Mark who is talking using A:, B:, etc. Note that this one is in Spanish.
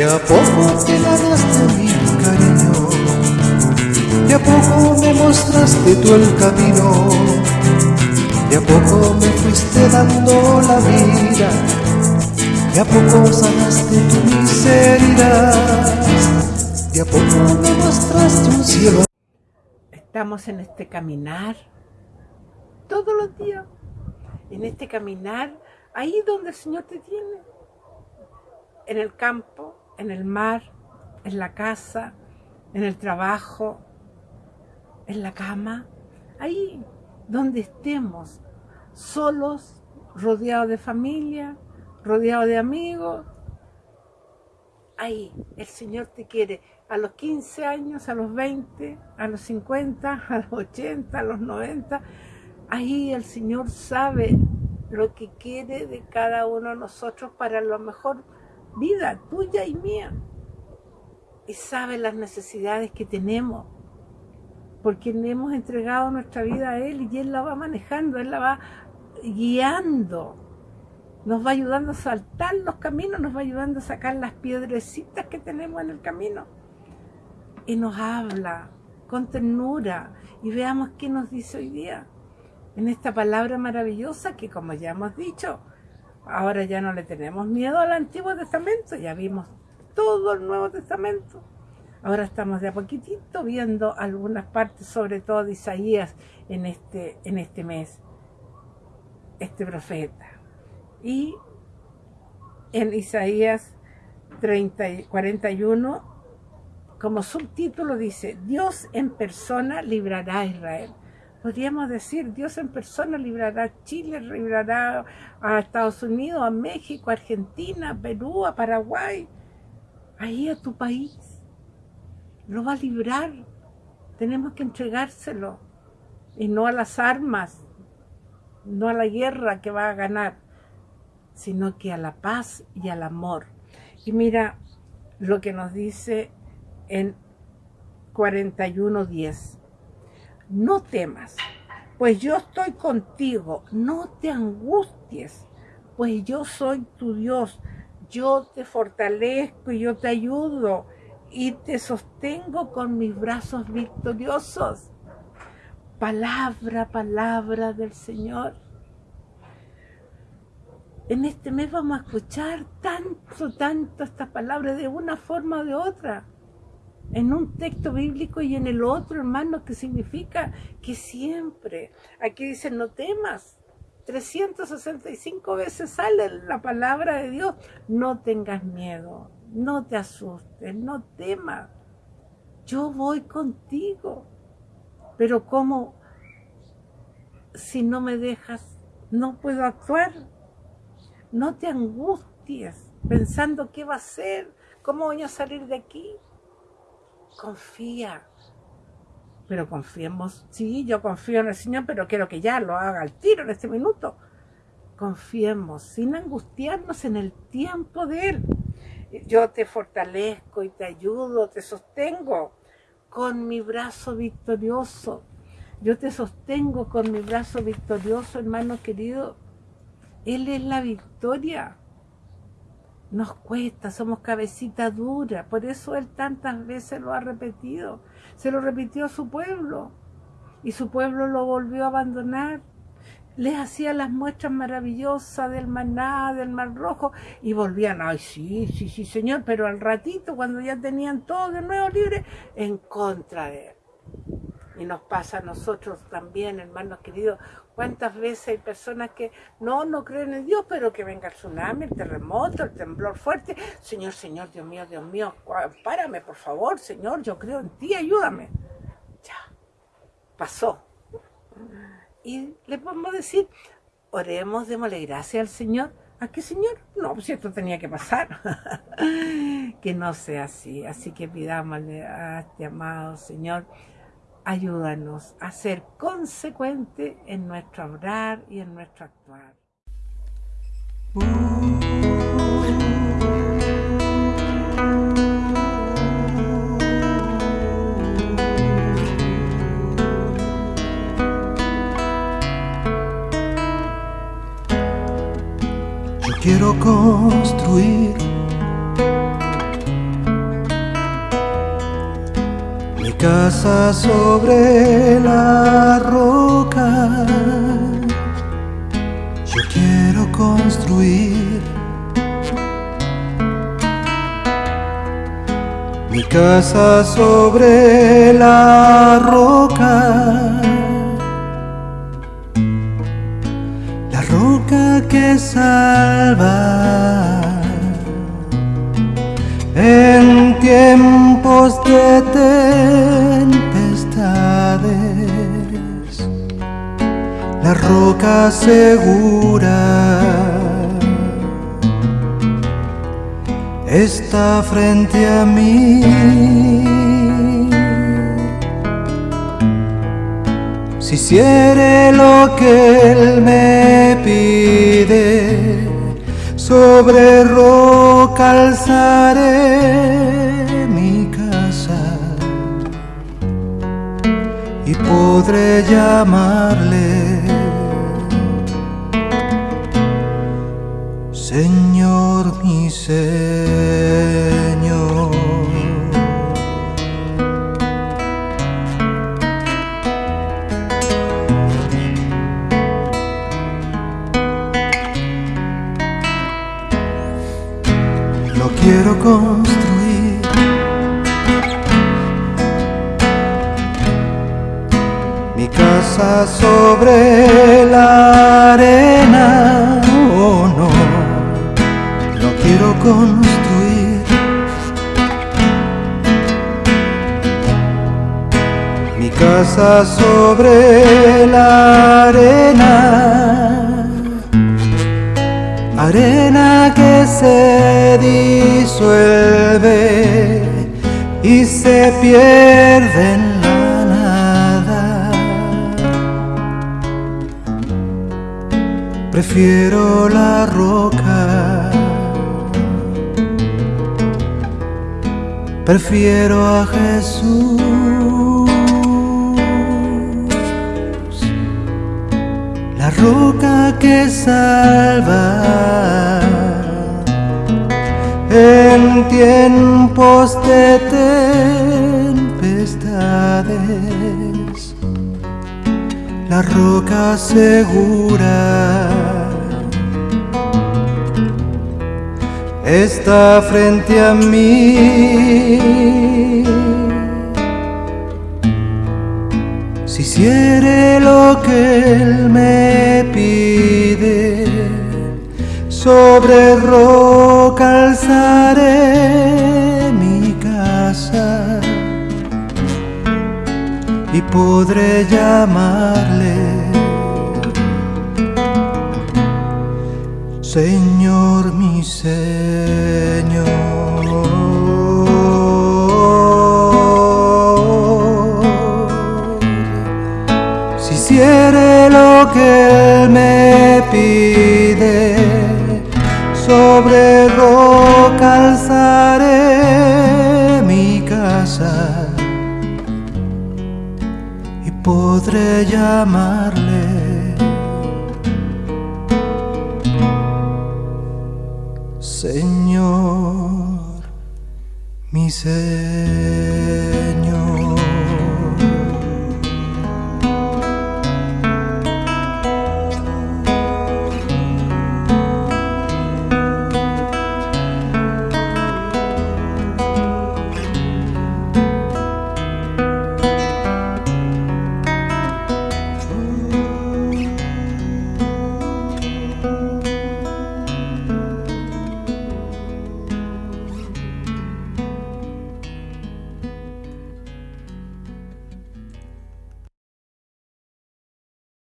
A: De a poco te ganaste mi cariño, de a poco me mostraste tú el camino, de a poco me fuiste dando la vida, de a poco sanaste tu miseria, de a poco me mostraste un cielo.
B: Estamos en este caminar todos los días, en este caminar ahí donde el Señor te tiene, en el campo, en el mar, en la casa, en el trabajo, en la cama, ahí donde estemos, solos, rodeados de familia, rodeados de amigos. Ahí el Señor te quiere a los 15 años, a los 20, a los 50, a los 80, a los 90. Ahí el Señor sabe lo que quiere de cada uno de nosotros para lo mejor vida tuya y mía. Y sabe las necesidades que tenemos, porque le hemos entregado nuestra vida a Él y Él la va manejando, Él la va guiando. Nos va ayudando a saltar los caminos, nos va ayudando a sacar las piedrecitas que tenemos en el camino. Y nos habla con ternura. Y veamos qué nos dice hoy día. En esta palabra maravillosa que como ya hemos dicho, Ahora ya no le tenemos miedo al Antiguo Testamento, ya vimos todo el Nuevo Testamento. Ahora estamos de a poquitito viendo algunas partes, sobre todo de Isaías en este, en este mes, este profeta. Y en Isaías 30, 41, como subtítulo dice, Dios en persona librará a Israel podríamos decir, Dios en persona librará a Chile, librará a Estados Unidos, a México, a Argentina, a Perú, a Paraguay, ahí a tu país. Lo va a librar. Tenemos que entregárselo. Y no a las armas, no a la guerra que va a ganar, sino que a la paz y al amor. Y mira lo que nos dice en 41.10 no temas, pues yo estoy contigo, no te angusties, pues yo soy tu Dios, yo te fortalezco y yo te ayudo y te sostengo con mis brazos victoriosos. Palabra, palabra del Señor. En este mes vamos a escuchar tanto, tanto estas palabras de una forma o de otra en un texto bíblico y en el otro, hermano, que significa que siempre, aquí dice, no temas, 365 veces sale la palabra de Dios, no tengas miedo, no te asustes, no temas, yo voy contigo, pero como si no me dejas, no puedo actuar, no te angusties pensando qué va a ser, cómo voy a salir de aquí, confía. Pero confiemos, sí, yo confío en el Señor, pero quiero que ya lo haga al tiro en este minuto. Confiemos, sin angustiarnos en el tiempo de Él. Yo te fortalezco y te ayudo, te sostengo con mi brazo victorioso. Yo te sostengo con mi brazo victorioso, hermano querido. Él es la victoria. Nos cuesta, somos cabecita dura, por eso Él tantas veces lo ha repetido. Se lo repitió a su pueblo y su pueblo lo volvió a abandonar. Les hacía las muestras maravillosas del maná, del mar rojo y volvían, ay sí, sí, sí señor, pero al ratito cuando ya tenían todo de nuevo libre, en contra de Él. Y nos pasa a nosotros también, hermanos queridos. ¿Cuántas veces hay personas que no, no creen en Dios, pero que venga el tsunami, el terremoto, el temblor fuerte? Señor, Señor, Dios mío, Dios mío, párame, por favor, Señor, yo creo en ti, ayúdame. Ya, pasó. Y le podemos decir, oremos, démosle gracias al Señor. ¿A qué Señor? No, pues esto tenía que pasar. que no sea así. Así que pidámosle a este amado Señor ayúdanos a ser consecuente en nuestro hablar y en nuestro actuar.
A: Yo quiero construir casa sobre la roca. Yo quiero construir mi casa sobre la roca. La roca que salva en tiempos de tempestades, la roca segura está frente a mí. Si hiciere lo que Él me pide, sobre roca alzaré mi casa y podré llamarle Señor mi Señor. Construir. Mi casa sobre la arena, oh no, lo quiero construir. Mi casa sobre la arena que se disuelve y se pierde en la nada. Prefiero la roca, prefiero a Jesús. la roca que salva en tiempos de tempestades, la roca segura está frente a mí. Si hiciere lo que Él me sobre roca alzaré mi casa y podré llamarle Señor mi Señor. Si hiciere lo que Él me pide, sobre roca alzaré mi casa y podré llamarle Señor mi Señor.